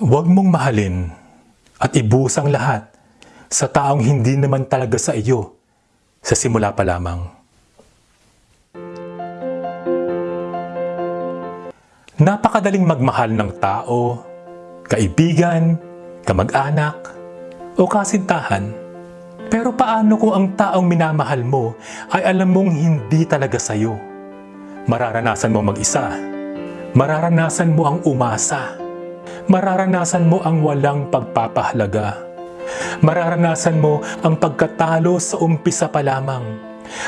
Huwag mong mahalin at ibusang lahat sa taong hindi naman talaga sa iyo sa simula pa lamang. Napakadaling magmahal ng tao, kaibigan, kamag-anak, o kasintahan. Pero paano kung ang taong minamahal mo ay alam mong hindi talaga sa'yo? Mararanasan mo mag-isa. Mararanasan mo ang umasa. Mararanasan mo ang walang pagpapahalaga. Mararanasan mo ang pagkatalo sa umpisa pa lamang.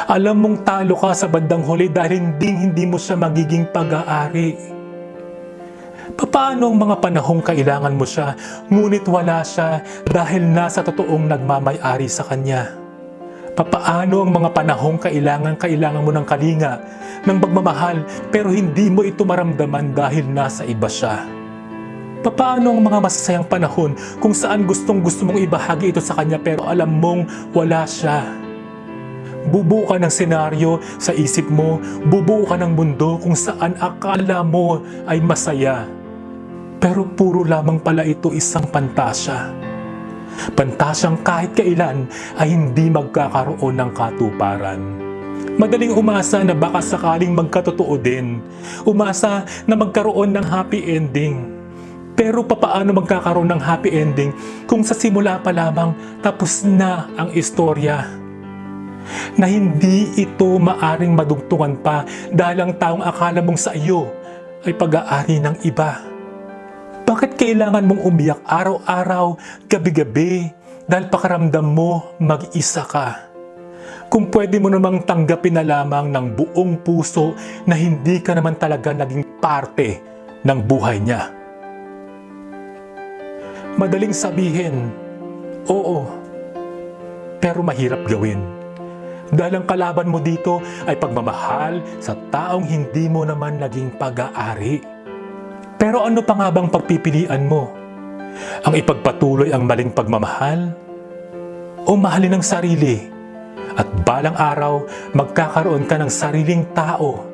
Alam mong talo ka sa bandang huli dahil hindi hindi mo siya magiging pag-aari. Paano ang mga panahong kailangan mo siya, ngunit wala siya dahil nasa totoong nagmamay-ari sa kanya? Papaano ang mga panahong kailangan kailangan mo ng kalinga, ng pagmamahal, pero hindi mo ito maramdaman dahil nasa iba siya? Paano ang mga masasayang panahon kung saan gustong gusto mong ibahagi ito sa kanya pero alam mong wala siya? Bubuo ka ng senaryo sa isip mo, bubuo ka ng mundo kung saan akala mo ay masaya. Pero puro lamang pala ito isang pantasya. Pantasyang kahit kailan ay hindi magkakaroon ng katuparan. Madaling umasa na baka sakaling magkatotoo din. Umasa na magkaroon ng happy ending. Pero papaano magkakaroon ng happy ending kung sa simula pa lamang tapos na ang istorya? Na hindi ito maaring madugtungan pa dahil ang taong akala mong sa iyo ay pag-aari ng iba. Bakit kailangan mong umiyak araw-araw, gabi-gabi, dahil pakaramdam mo mag-isa ka? Kung pwede mo namang tanggapin na lamang ng buong puso na hindi ka naman talaga naging parte ng buhay niya. Madaling sabihin, oo, pero mahirap gawin. Dahil ang kalaban mo dito ay pagmamahal sa taong hindi mo naman naging pag-aari. Pero ano pa nga bang pagpipilian mo? Ang ipagpatuloy ang maling pagmamahal? O mahalin ang sarili? At balang araw, magkakaroon ka ng sariling tao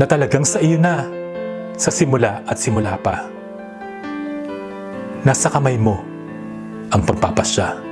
na talagang sa iyo na sa simula at simula pa. Nasa kamay mo ang pagpapasya.